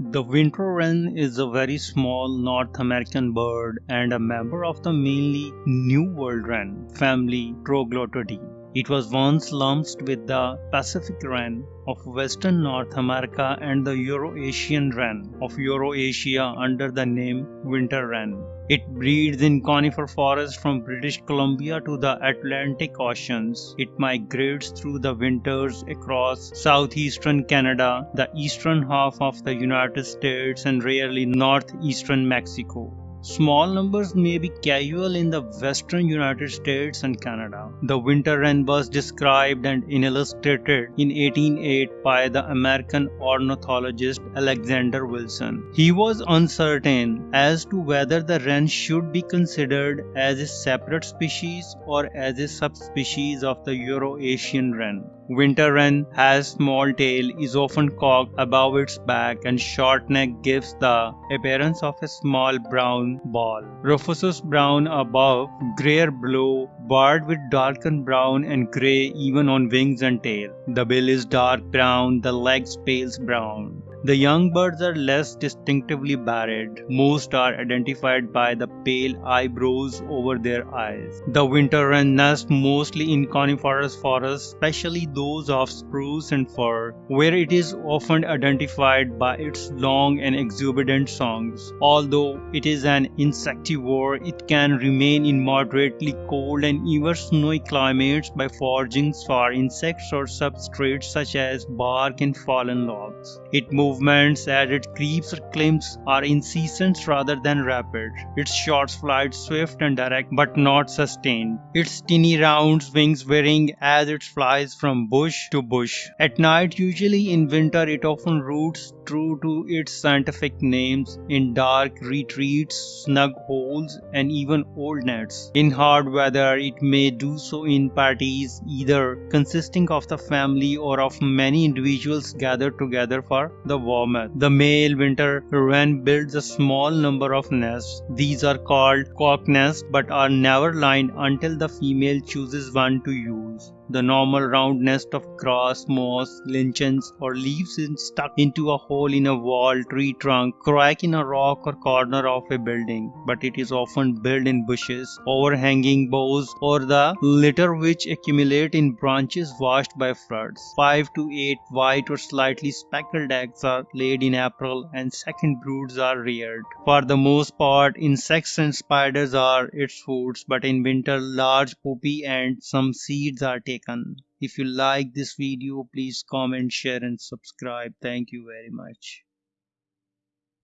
The winter wren is a very small North American bird and a member of the mainly New World wren family Troglodytidae. It was once lumped with the Pacific wren of western North America and the Eurasian wren of Eurasia under the name winter wren. It breeds in conifer forests from British Columbia to the Atlantic Oceans. It migrates through the winters across southeastern Canada, the eastern half of the United States and rarely northeastern Mexico. Small numbers may be casual in the western United States and Canada. The winter wren was described and illustrated in 1808 by the American ornithologist Alexander Wilson. He was uncertain as to whether the wren should be considered as a separate species or as a subspecies of the Euro-Asian wren. Winter wren has small tail, is often cocked above its back and short neck gives the appearance of a small brown ball. Rufous brown above, grayer below, barred with darkened brown and grey even on wings and tail. The bill is dark brown, the legs pale brown. The young birds are less distinctively barred. Most are identified by the pale eyebrows over their eyes. The winter wren nests mostly in coniferous forests, especially those of spruce and fir, where it is often identified by its long and exuberant songs. Although it is an insectivore, it can remain in moderately cold and even snowy climates by foraging for insects or substrates such as bark and fallen logs. It moves movements as it creeps or climbs are incessant rather than rapid. Its short flight swift and direct but not sustained. Its tiny round wings varying as it flies from bush to bush. At night, usually in winter, it often roots true to its scientific names in dark retreats, snug holes, and even old nets. In hard weather, it may do so in parties, either consisting of the family or of many individuals gathered together for the warmth. The male winter wren builds a small number of nests. These are called cock nests but are never lined until the female chooses one to use. The normal round nest of grass, moss, lichens, or leaves is stuck into a hole in a wall, tree trunk, crack in a rock or corner of a building, but it is often built in bushes, overhanging boughs, or the litter which accumulate in branches washed by floods. Five to eight white or slightly speckled eggs are laid in April and second broods are reared. For the most part, insects and spiders are its foods, but in winter large pupae and some seeds are taken taken. If you like this video, please comment, share and subscribe. Thank you very much.